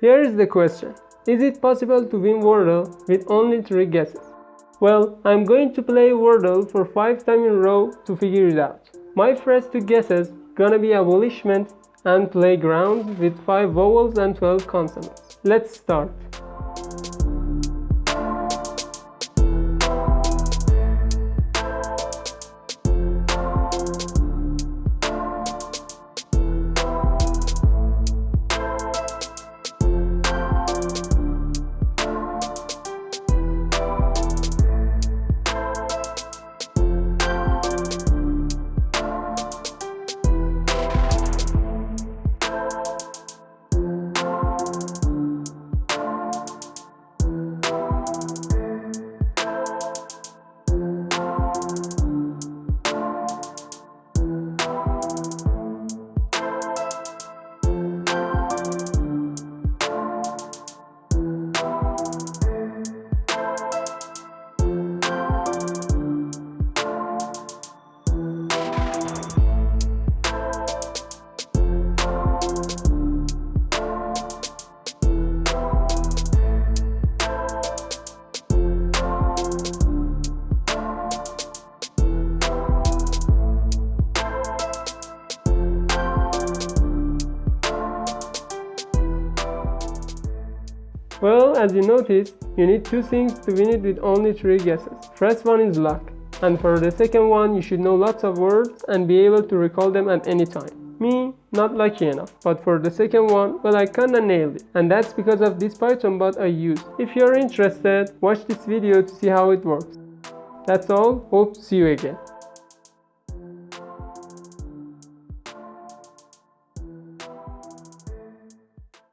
Here is the question. Is it possible to win Wordle with only 3 guesses? Well, I'm going to play Wordle for 5 times in a row to figure it out. My first two guesses gonna be abolishment and playground with 5 vowels and 12 consonants. Let's start. Well, as you noticed, you need two things to win it with only three guesses. First one is luck, and for the second one, you should know lots of words and be able to recall them at any time. Me, not lucky enough, but for the second one, well I kinda nailed it, and that's because of this Python bot I use. If you're interested, watch this video to see how it works. That's all, hope to see you again.